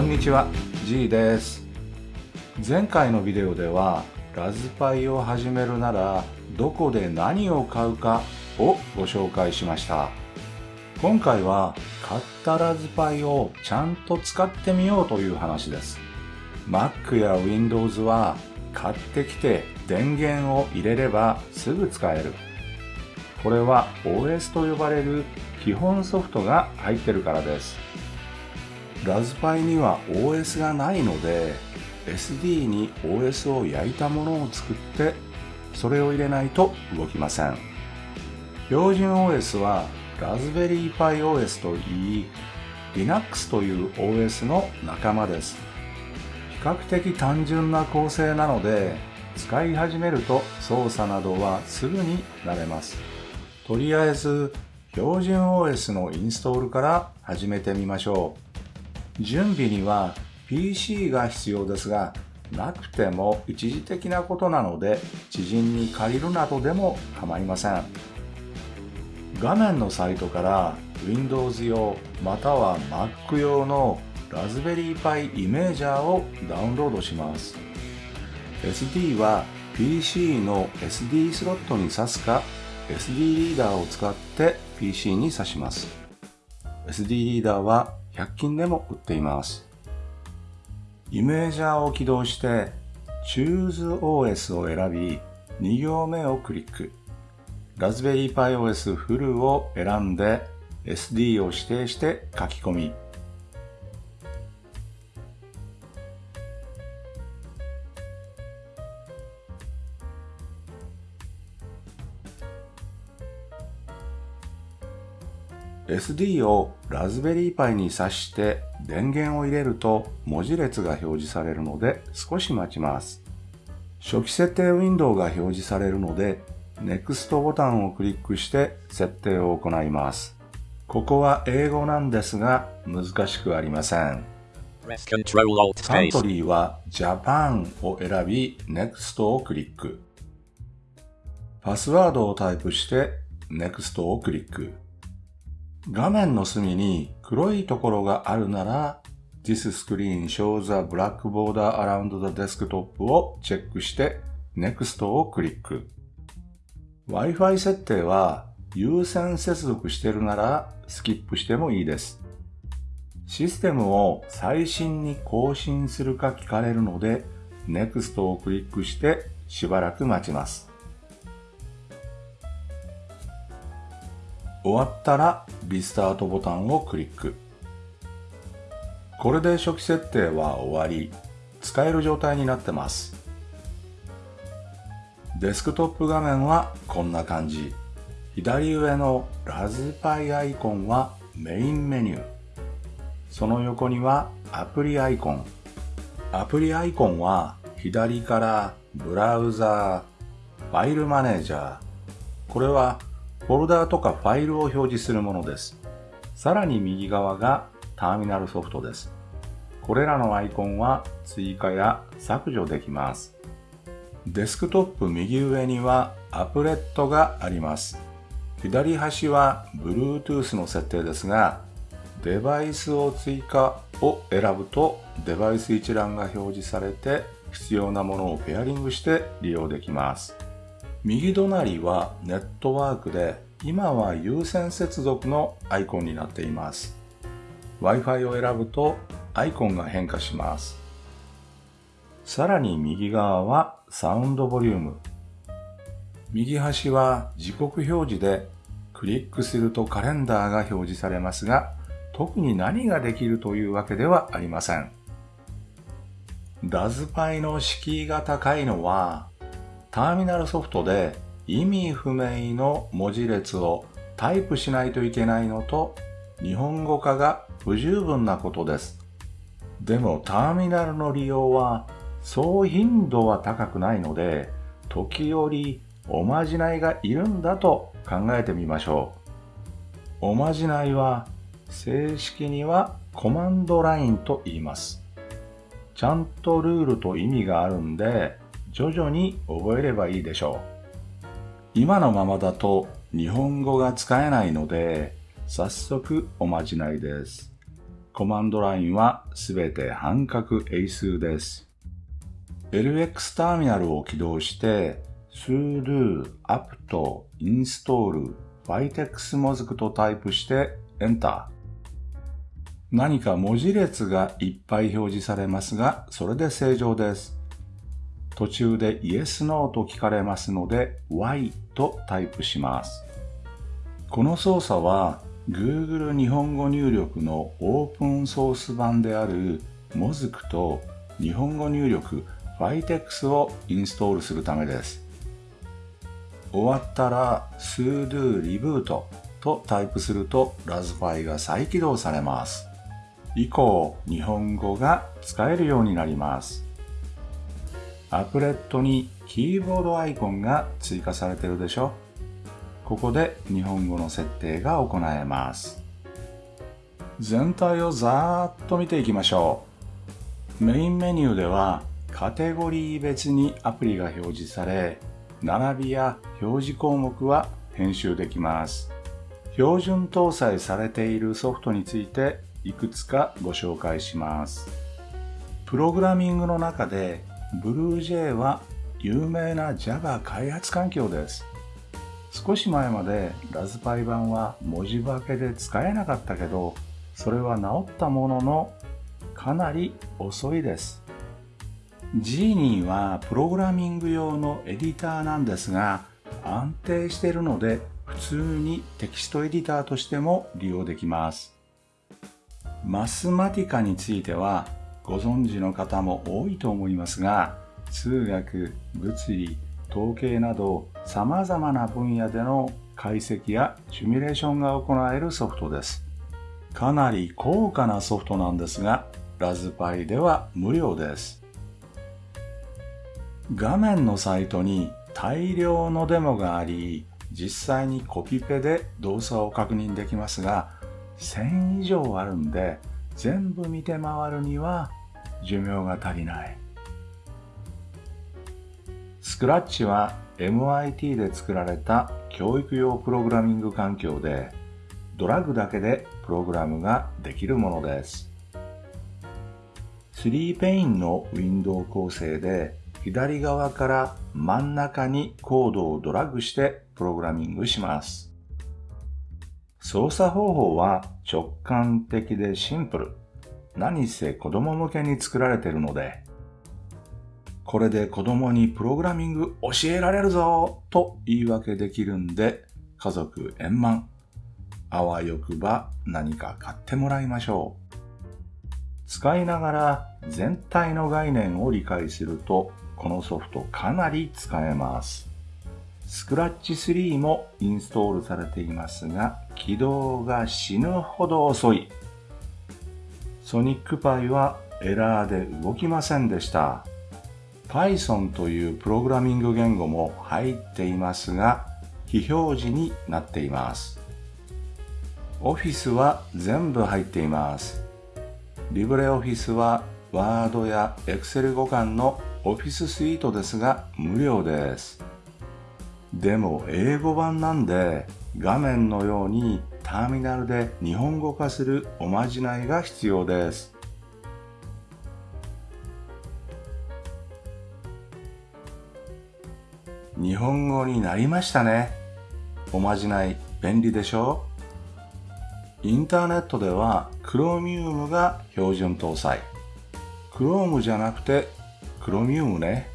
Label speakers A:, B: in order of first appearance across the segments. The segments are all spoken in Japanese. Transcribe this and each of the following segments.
A: こんにちは G です。前回のビデオではラズパイを始めるならどこで何を買うかをご紹介しました。今回は買ったラズパイをちゃんと使ってみようという話です。Mac や Windows は買ってきて電源を入れればすぐ使える。これは OS と呼ばれる基本ソフトが入ってるからです。ラズパイには OS がないので SD に OS を焼いたものを作ってそれを入れないと動きません。標準 OS はラズベリーパイ OS といい Linux という OS の仲間です。比較的単純な構成なので使い始めると操作などはすぐに慣れます。とりあえず標準 OS のインストールから始めてみましょう。準備には PC が必要ですがなくても一時的なことなので知人に借りるなどでも構いません。画面のサイトから Windows 用または Mac 用のラズベリーパイイメージャーをダウンロードします。SD は PC の SD スロットに挿すか SD リーダーを使って PC に挿します。SD リーダーは100均でも売っています。イメージャーを起動して ChooseOS を選び2行目をクリック。ラズベリーパイ OS フルを選んで SD を指定して書き込み。SD をラズベリーパイに挿して電源を入れると文字列が表示されるので少し待ちます。初期設定ウィンドウが表示されるので NEXT ボタンをクリックして設定を行います。ここは英語なんですが難しくありません。サントリーは Japan を選び NEXT をクリック。パスワードをタイプして NEXT をクリック。画面の隅に黒いところがあるなら This screen shows a black border around the desktop をチェックして Next をクリック。Wi-Fi 設定は優先接続してるならスキップしてもいいです。システムを最新に更新するか聞かれるので Next をクリックしてしばらく待ちます。終わったらリスタートボタンをクリック。これで初期設定は終わり、使える状態になってます。デスクトップ画面はこんな感じ。左上のラズパイアイコンはメインメニュー。その横にはアプリアイコン。アプリアイコンは左からブラウザー、ファイルマネージャー。これはフォルダーとかファイルを表示するものです。さらに右側がターミナルソフトです。これらのアイコンは追加や削除できます。デスクトップ右上にはアプレットがあります。左端は Bluetooth の設定ですが、デバイスを追加を選ぶとデバイス一覧が表示されて必要なものをペアリングして利用できます。右隣はネットワークで今は有線接続のアイコンになっています。Wi-Fi を選ぶとアイコンが変化します。さらに右側はサウンドボリューム。右端は時刻表示でクリックするとカレンダーが表示されますが特に何ができるというわけではありません。ラズパイの敷居が高いのはターミナルソフトで意味不明の文字列をタイプしないといけないのと日本語化が不十分なことです。でもターミナルの利用はそう頻度は高くないので時折おまじないがいるんだと考えてみましょう。おまじないは正式にはコマンドラインと言います。ちゃんとルールと意味があるんで徐々に覚えればいいでしょう。今のままだと日本語が使えないので、早速おまじないです。コマンドラインはすべて半角英数です。LX ターミナルを起動して sudo apt install vitexmozg とタイプして Enter。何か文字列がいっぱい表示されますが、それで正常です。途中で Yes, No と聞かれますので Y とタイプします。この操作は Google 日本語入力のオープンソース版である Mozk と日本語入力 Vitex をインストールするためです。終わったら sudo reboot とタイプするとラズパイが再起動されます。以降、日本語が使えるようになります。アプレットにキーボードアイコンが追加されてるでしょここで日本語の設定が行えます。全体をざーっと見ていきましょう。メインメニューではカテゴリー別にアプリが表示され、並びや表示項目は編集できます。標準搭載されているソフトについていくつかご紹介します。プログラミングの中で BlueJ は有名な Java 開発環境です。少し前までラズパイ版は文字化けで使えなかったけど、それは治ったもののかなり遅いです。Genie はプログラミング用のエディターなんですが安定しているので普通にテキストエディターとしても利用できます。マスマティカについてはご存知の方も多いと思いますが数学、物理、統計など様々な分野での解析やシミュレーションが行えるソフトです。かなり高価なソフトなんですがラズパイでは無料です。画面のサイトに大量のデモがあり、実際にコピペで動作を確認できますが、1000以上あるんで、全部見て回るには寿命が足りない。スクラッチは MIT で作られた教育用プログラミング環境で、ドラッグだけでプログラムができるものです。3ペインのウィンドウ構成で左側から真ん中にコードをドラッグしてプログラミングします。操作方法は直感的でシンプル。何せ子供向けに作られてるので、これで子供にプログラミング教えられるぞと言い訳できるんで、家族円満。あわよくば何か買ってもらいましょう。使いながら全体の概念を理解するとこのソフトかなり使えます。スクラッチ3もインストールされていますが、起動が死ぬほど遅い。ソニックパイはエラーで動きませんでした。Python というプログラミング言語も入っていますが、非表示になっています。Office は全部入っています。LibreOffice は Word や Excel 互換のオフィススイートですが無料です。でも英語版なんで画面のようにターミナルで日本語化するおまじないが必要です。日本語になりましたね。おまじない便利でしょ？インターネットでは Chromium が標準搭載。Chrome じゃなくてクロミウムね。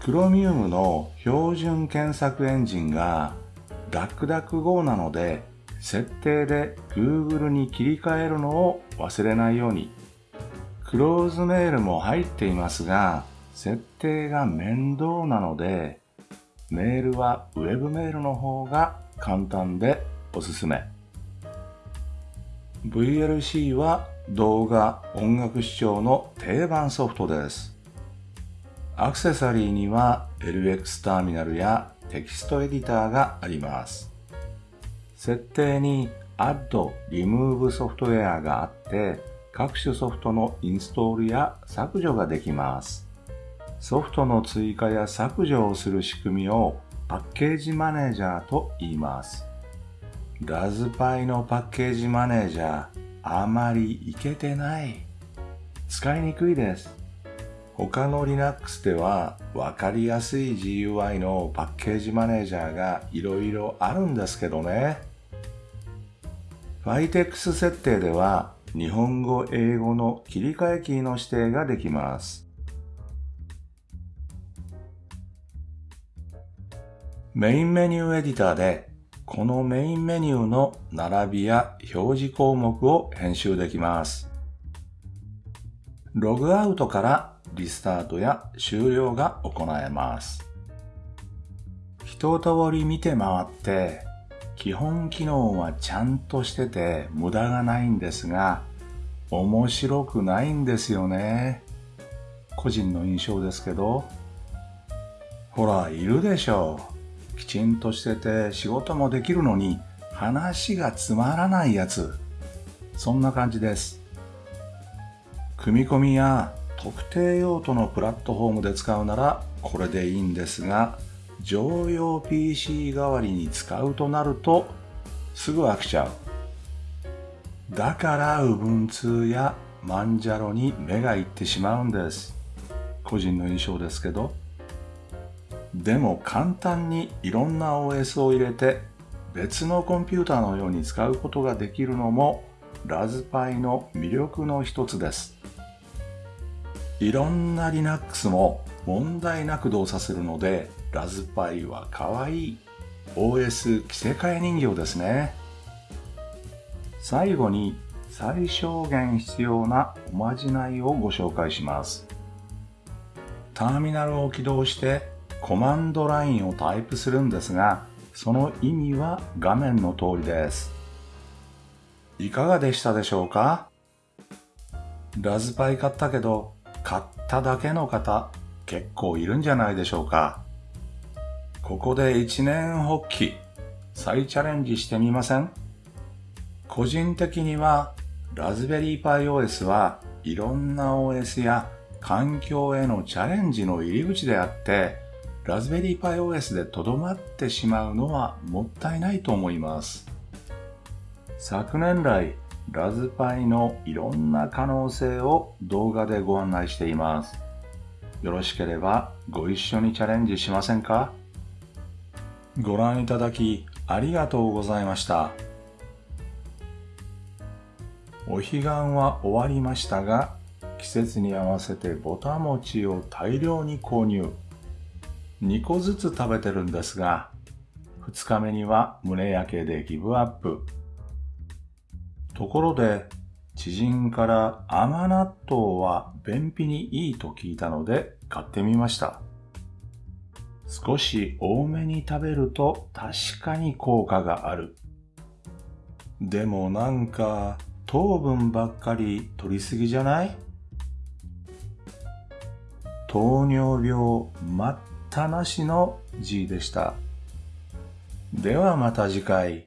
A: クロミウムの標準検索エンジンが DuckDuckGo なので、設定で Google に切り替えるのを忘れないように。クローズメールも入っていますが、設定が面倒なので、メールは Web メールの方が簡単でおすすめ。VLC は動画、音楽視聴の定番ソフトです。アクセサリーには LX ターミナルやテキストエディターがあります。設定に Add、Remove ソフトウェアがあって各種ソフトのインストールや削除ができます。ソフトの追加や削除をする仕組みをパッケージマネージャーと言います。ラズパイのパッケージマネージャーあまりいけてない。使いにくいです。他の Linux では分かりやすい GUI のパッケージマネージャーがいろいろあるんですけどね。Vitex 設定では日本語英語の切り替えキーの指定ができます。メインメニューエディターでこのメインメニューの並びや表示項目を編集できます。ログアウトからリスタートや終了が行えます。一通り見て回って基本機能はちゃんとしてて無駄がないんですが面白くないんですよね。個人の印象ですけど。ほら、いるでしょう。きちんとしてて仕事もできるのに話がつまらないやつ。そんな感じです。組み込みや特定用途のプラットフォームで使うならこれでいいんですが、常用 PC 代わりに使うとなるとすぐ飽きちゃう。だから Ubuntu やマンジャロに目がいってしまうんです。個人の印象ですけど。でも簡単にいろんな OS を入れて別のコンピューターのように使うことができるのもラズパイの魅力の一つです。いろんな Linux も問題なく動作するのでラズパイは可愛い OS 着せ替え人形ですね。最後に最小限必要なおまじないをご紹介します。ターミナルを起動してコマンドラインをタイプするんですが、その意味は画面の通りです。いかがでしたでしょうか？ラズパイ買ったけど、買っただけの方、結構いるんじゃないでしょうかここで一年発起、再チャレンジしてみません？個人的には、ラズベリーパイ OS はいろんな OS や環境へのチャレンジの入り口であって、ラズベリーパイ OS でとどまってしまうのはもったいないと思います。昨年来、ラズパイのいろんな可能性を動画でご案内しています。よろしければご一緒にチャレンジしませんか？ご覧いただきありがとうございました。お彼岸は終わりましたが、季節に合わせてぼた餅を大量に購入。2個ずつ食べてるんですが、2日目には胸焼けでギブアップ。ところで、知人から甘納豆は便秘にいいと聞いたので買ってみました。少し多めに食べると確かに効果がある。でもなんか糖分ばっかり取りすぎじゃない？糖尿病待ったなしの G でした。ではまた次回。